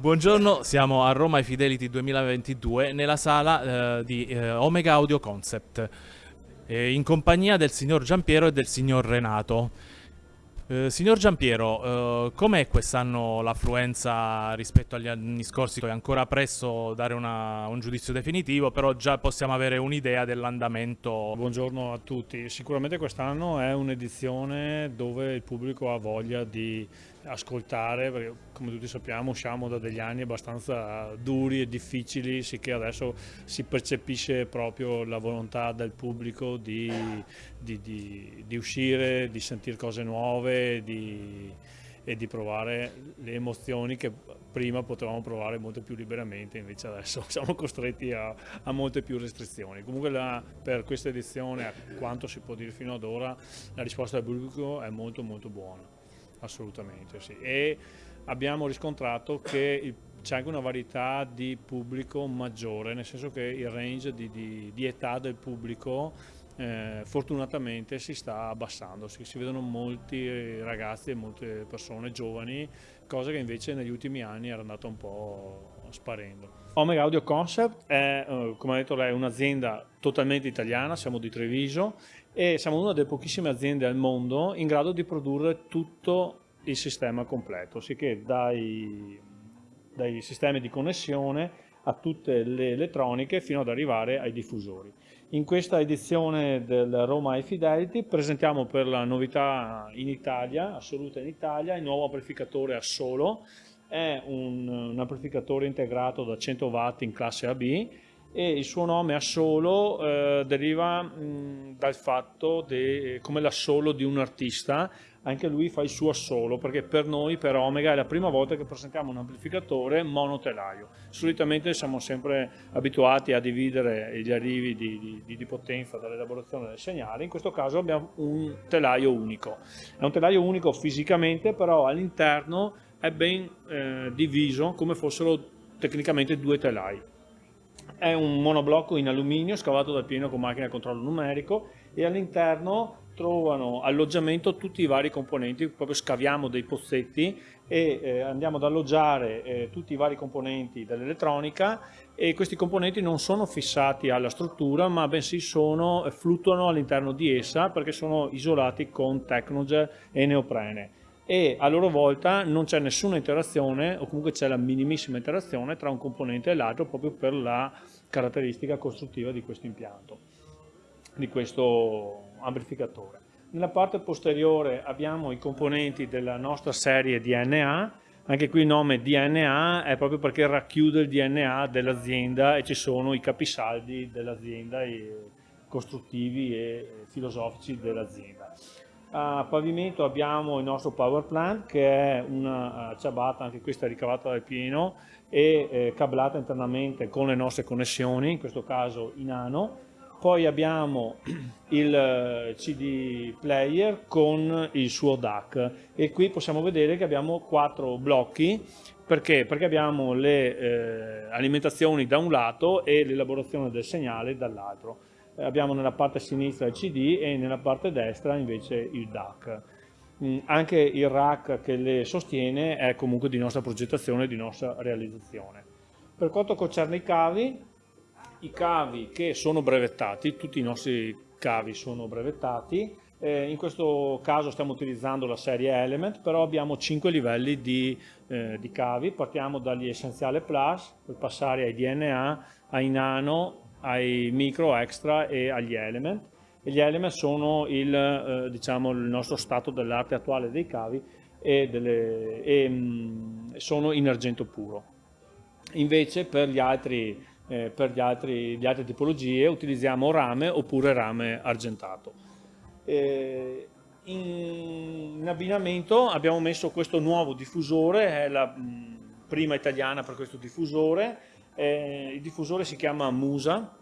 Buongiorno, siamo a Roma Fidelity 2022 nella sala eh, di eh, Omega Audio Concept eh, in compagnia del signor Giampiero e del signor Renato. Eh, signor Giampiero, eh, com'è quest'anno l'affluenza rispetto agli anni scorsi? È ancora presto dare una, un giudizio definitivo, però già possiamo avere un'idea dell'andamento. Buongiorno a tutti, sicuramente quest'anno è un'edizione dove il pubblico ha voglia di ascoltare, perché come tutti sappiamo usciamo da degli anni abbastanza duri e difficili, sicché adesso si percepisce proprio la volontà del pubblico di, di, di, di uscire, di sentire cose nuove di, e di provare le emozioni che prima potevamo provare molto più liberamente, invece adesso siamo costretti a, a molte più restrizioni. Comunque la, per questa edizione, a quanto si può dire fino ad ora, la risposta del pubblico è molto molto buona assolutamente sì. E abbiamo riscontrato che c'è anche una varietà di pubblico maggiore, nel senso che il range di, di, di età del pubblico eh, fortunatamente si sta abbassando, si, si, vedono molti ragazzi e molte persone giovani, cosa che invece negli ultimi anni era andata un po' sparendo. Omega Audio Concept è, eh, come detto lei, un'azienda totalmente italiana, siamo di Treviso e siamo una delle pochissime aziende al mondo in grado di produrre tutto il sistema completo, sicché dai, dai sistemi di connessione a tutte le elettroniche fino ad arrivare ai diffusori. In questa edizione del Roma High Fidelity presentiamo per la novità in Italia, assoluta in Italia, il nuovo amplificatore a solo, è un, un amplificatore integrato da 100 watt in classe AB e il suo nome assolo eh, deriva mh, dal fatto de, come l'assolo di un artista anche lui fa il suo assolo perché per noi per Omega è la prima volta che presentiamo un amplificatore monotelaio. Solitamente siamo sempre abituati a dividere gli arrivi di, di, di potenza dall'elaborazione del segnale. In questo caso abbiamo un telaio unico. È un telaio unico fisicamente però all'interno è ben eh, diviso come fossero tecnicamente due telai. È un monoblocco in alluminio scavato dal pieno con macchina a controllo numerico e all'interno trovano alloggiamento tutti i vari componenti, proprio scaviamo dei pozzetti e eh, andiamo ad alloggiare eh, tutti i vari componenti dell'elettronica e questi componenti non sono fissati alla struttura ma bensì sono, eh, fluttuano all'interno di essa perché sono isolati con Tecnogel e neoprene. E a loro volta non c'è nessuna interazione o comunque c'è la minimissima interazione tra un componente e l'altro proprio per la caratteristica costruttiva di questo impianto, di questo amplificatore. Nella parte posteriore abbiamo i componenti della nostra serie DNA, anche qui il nome DNA è proprio perché racchiude il DNA dell'azienda e ci sono i capisaldi dell'azienda, costruttivi e filosofici dell'azienda. A pavimento abbiamo il nostro power plant che è una ciabatta, anche questa ricavata dal pieno e eh, cablata internamente con le nostre connessioni, in questo caso in nano. Poi abbiamo il eh, CD player con il suo DAC e qui possiamo vedere che abbiamo quattro blocchi perché? Perché abbiamo le eh, alimentazioni da un lato e l'elaborazione del segnale dall'altro abbiamo nella parte sinistra il CD e nella parte destra invece il DAC. Mm, anche il rack che le sostiene è comunque di nostra progettazione e di nostra realizzazione. Per quanto concerne i cavi, i cavi che sono brevettati, tutti i nostri cavi sono brevettati, eh, in questo caso stiamo utilizzando la serie Element, però abbiamo 5 livelli di, eh, di cavi, partiamo dagli Essenziale Plus per passare ai DNA, ai Nano, ai micro extra e agli element. E gli element sono il, eh, diciamo, il nostro stato dell'arte attuale dei cavi e, delle, e mh, mm, sono in argento puro. Invece per gli altri eh, per gli altri, le altre tipologie utilizziamo rame oppure rame argentato. Eh, in, in, abbinamento abbiamo messo questo nuovo diffusore è la mh, mm, prima italiana per questo diffusore. Eh, il diffusore si chiama Musa,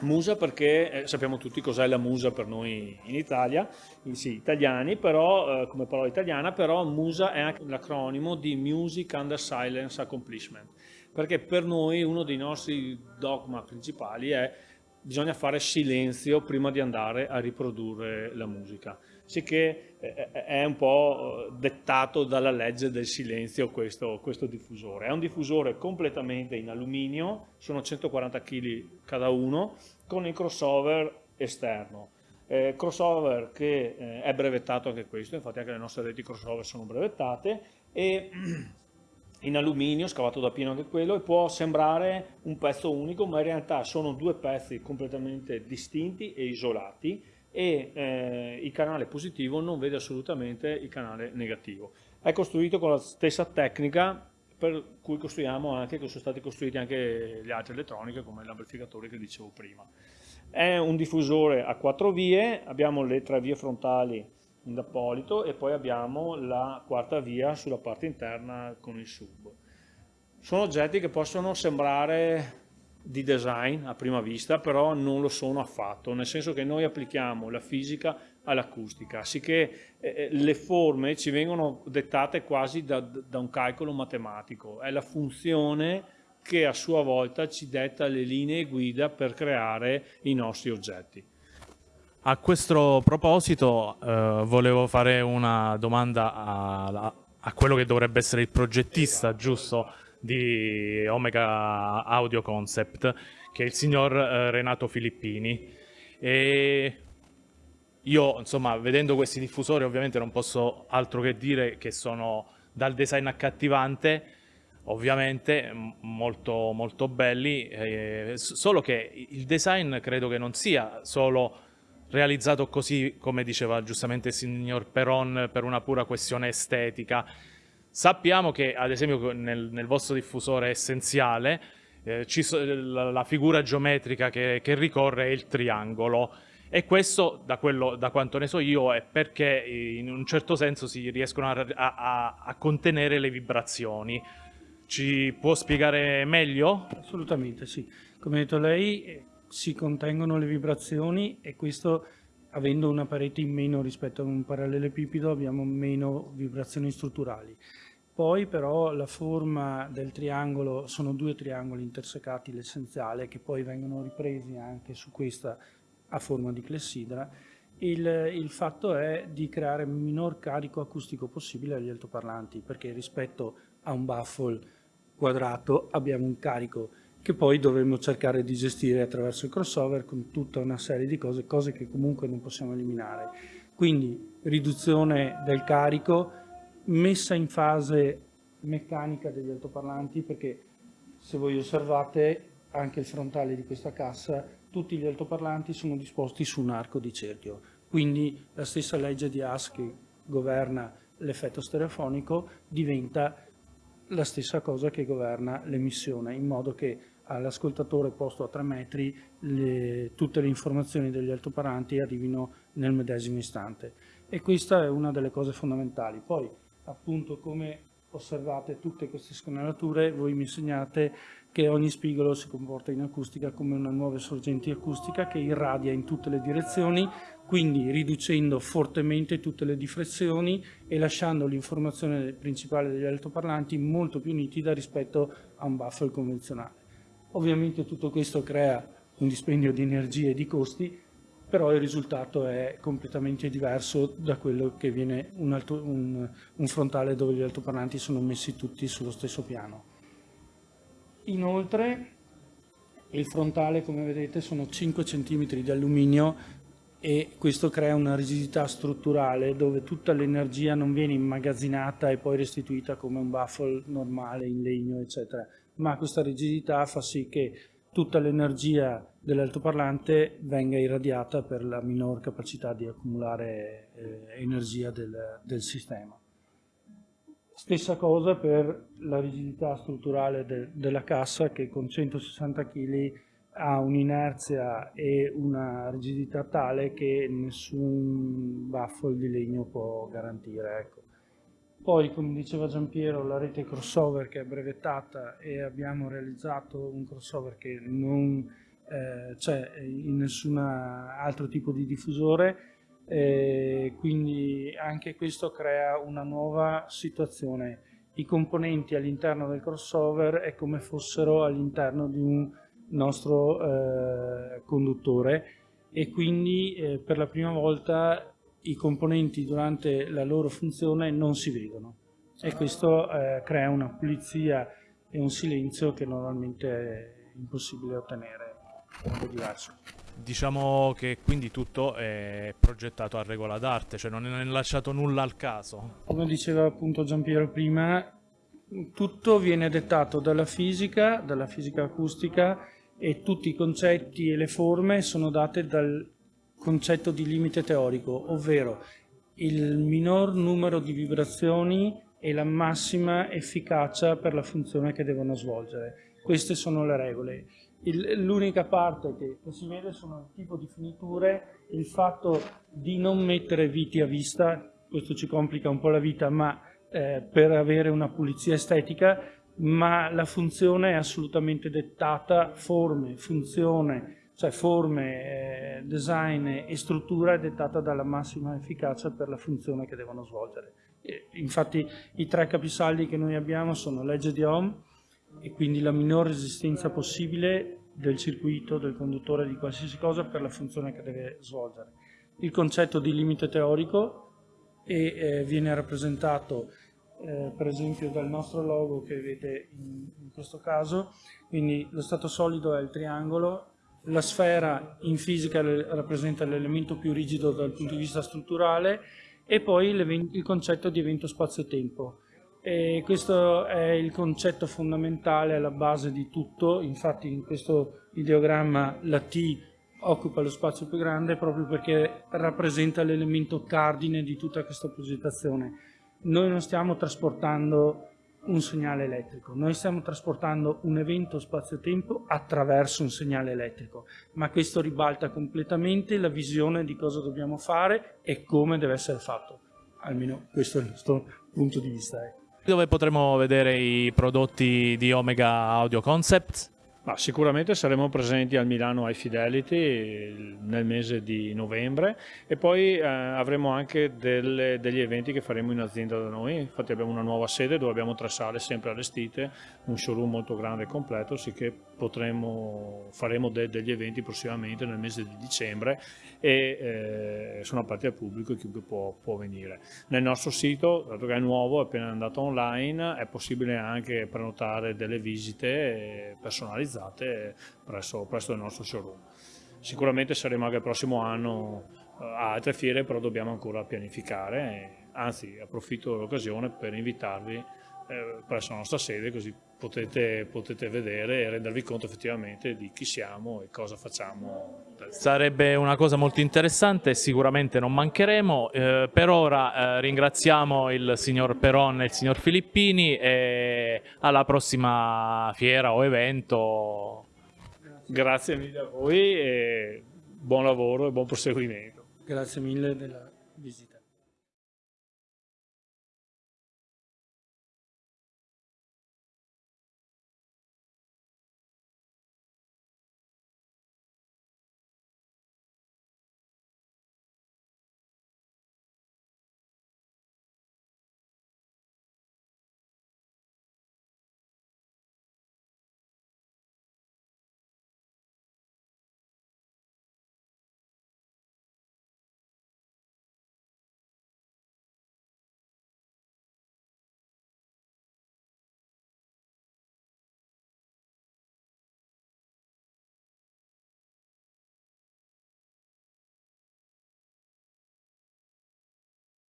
Musa perché eh, sappiamo tutti cos'è la Musa per noi in Italia, sì, italiani, però eh, come parola italiana, però Musa è anche l'acronimo di Music Under Silence Accomplishment, perché per noi uno dei nostri dogma principali è bisogna fare silenzio prima di andare a riprodurre la musica. Sì che eh, eh, è un po' dettato dalla legge del silenzio questo, questo diffusore. È un diffusore completamente in alluminio, sono 140 kg cada uno, con il crossover esterno. Eh, crossover che eh, è brevettato anche questo, infatti anche le nostre reti crossover sono brevettate e in alluminio, scavato da pieno anche quello, e può sembrare un pezzo unico, ma in realtà sono due pezzi completamente distinti e isolati e eh, il canale positivo non vede assolutamente il canale negativo. È costruito con la stessa tecnica per cui costruiamo anche, che sono stati costruiti anche le altre elettroniche come l'amplificatore che dicevo prima. È un diffusore a quattro vie, abbiamo le tre vie frontali in Appolito e poi abbiamo la quarta via sulla parte interna con il sub. Sono oggetti che possono sembrare di design a prima vista, però non lo sono affatto, nel senso che noi applichiamo la fisica all'acustica, sicché eh, eh le forme ci vengono dettate quasi da, da un calcolo matematico, è la funzione che a sua volta ci detta le linee guida per creare i nostri oggetti. A questo proposito eh, volevo fare una domanda a, a, quello che dovrebbe essere il progettista, giusto, di Omega Audio Concept, che è il signor eh, Renato Filippini. E io, insomma, vedendo questi diffusori ovviamente non posso altro che dire che sono dal design accattivante, ovviamente molto, molto belli, eh, solo che il design credo che non sia solo realizzato così, come diceva giustamente il signor Peron, per una pura questione estetica. Sappiamo che, ad esempio, nel, nel vostro diffusore essenziale, eh, so, la, la, figura geometrica che, che, ricorre è il triangolo. E questo, da, quello, da, quanto ne so io, è perché in un certo senso si riescono a, a, a contenere le vibrazioni. Ci può spiegare meglio? Assolutamente sì. Come ha detto lei, si contengono le vibrazioni e questo avendo una parete in meno rispetto a un parallelepipedo abbiamo meno vibrazioni strutturali. Poi però la forma del triangolo, sono due triangoli intersecati, l'essenziale, che poi vengono ripresi anche su questa a forma di clessidra. Il, il fatto è di creare minor carico acustico possibile agli altoparlanti, perché rispetto a un baffle quadrato abbiamo un carico che poi dovremmo cercare di gestire attraverso il crossover con tutta una serie di cose, cose che comunque non possiamo eliminare. Quindi riduzione del carico, messa in fase meccanica degli altoparlanti, perché se voi osservate anche il frontale di questa cassa, tutti gli altoparlanti sono disposti su un arco di cerchio. Quindi la stessa legge di Haas che governa l'effetto stereofonico diventa la stessa cosa che governa l'emissione, in modo che all'ascoltatore posto a 3 metri le, tutte le informazioni degli altoparlanti arrivino nel medesimo istante e questa è una delle cose fondamentali. Poi appunto come osservate tutte queste scanalature voi mi insegnate che ogni spigolo si comporta in acustica come una nuova sorgente acustica che irradia in tutte le direzioni, quindi riducendo fortemente tutte le diffrazioni e lasciando l'informazione principale degli altoparlanti molto più nitida rispetto a un baffle convenzionale. Ovviamente tutto questo crea un dispendio di energie e di costi, però il risultato è completamente diverso da quello che viene un, alto, un, un frontale dove gli altoparlanti sono messi tutti sullo stesso piano. Inoltre il frontale come vedete sono 5 cm di alluminio e questo crea una rigidità strutturale dove tutta l'energia non viene immagazzinata e poi restituita come un baffle normale in legno eccetera ma questa rigidità fa sì che tutta l'energia dell'altoparlante venga irradiata per la minor capacità di accumulare eh, energia del, del, sistema. Stessa cosa per la rigidità strutturale de, della cassa che con 160 kg ha un'inerzia e una rigidità tale che nessun baffle di legno può garantire. Ecco. Poi, come diceva Giampiero, la rete crossover che è brevettata e abbiamo realizzato un crossover che non eh, c'è in nessun altro tipo di diffusore, quindi anche questo crea una nuova situazione. I componenti all'interno del crossover è come fossero all'interno di un nostro eh, conduttore e quindi eh, per la prima volta i componenti durante la loro funzione non si vedono e questo eh, crea una pulizia e un silenzio che normalmente è impossibile ottenere in modo diverso. Diciamo che quindi tutto è progettato a regola d'arte, cioè non è lasciato nulla al caso. Come diceva appunto Giampiero prima, tutto viene dettato dalla fisica, dalla fisica acustica e tutti i concetti e le forme sono date dal concetto di limite teorico, ovvero il minor numero di vibrazioni e la massima efficacia per la funzione che devono svolgere. Queste sono le regole. L'unica parte che si vede sono il tipo di finiture, il fatto di non mettere viti a vista, questo ci complica un po' la vita, ma eh, per avere una pulizia estetica, ma la funzione è assolutamente dettata, forme, funzione, cioè forme, eh, design e struttura è dettata dalla massima efficacia per la funzione che devono svolgere. Infatti i tre capisaldi che noi abbiamo sono legge di Ohm e quindi la minor resistenza possibile del circuito, del conduttore, di qualsiasi cosa per la funzione che deve svolgere. Il concetto di limite teorico e eh, viene rappresentato eh, per esempio dal nostro logo che vedete in, in questo caso, quindi lo stato solido è il triangolo, la sfera in fisica rappresenta l'elemento più rigido dal punto di vista strutturale e poi il concetto di evento spazio-tempo. questo è il concetto fondamentale alla base di tutto, infatti in questo ideogramma la T occupa lo spazio più grande proprio perché rappresenta l'elemento cardine di tutta questa progettazione. Noi non stiamo trasportando un segnale elettrico. Noi stiamo trasportando un evento spazio-tempo attraverso un segnale elettrico, ma questo ribalta completamente la visione di cosa dobbiamo fare e come deve essere fatto. Almeno questo è il nostro punto di vista. Eh. Dove potremo vedere i prodotti di Omega Audio Concepts? Ma sicuramente saremo presenti al Milano High Fidelity nel mese di novembre e poi eh, avremo anche delle, degli eventi che faremo in azienda da noi, infatti abbiamo una nuova sede dove abbiamo tre sale sempre allestite, un showroom molto grande e completo, sicché potremo, faremo de, degli eventi prossimamente nel mese di dicembre e eh, sono aperti al pubblico e chiunque può, può venire. Nel nostro sito, dato che è nuovo, è appena andato online, è possibile anche prenotare delle visite personalizzate realizzate presso, presso il nostro showroom. Sicuramente saremo anche il prossimo anno eh, a altre fiere, però dobbiamo ancora pianificare, anzi approfitto dell'occasione per invitarvi eh, presso la nostra sede così potete, potete, vedere e rendervi conto effettivamente di chi siamo e cosa facciamo. Sarebbe una cosa molto interessante sicuramente non mancheremo. Eh, per ora eh, ringraziamo il signor Peron e il signor Filippini e alla prossima fiera o evento. Grazie mille a voi e buon lavoro e buon proseguimento. Grazie mille della visita.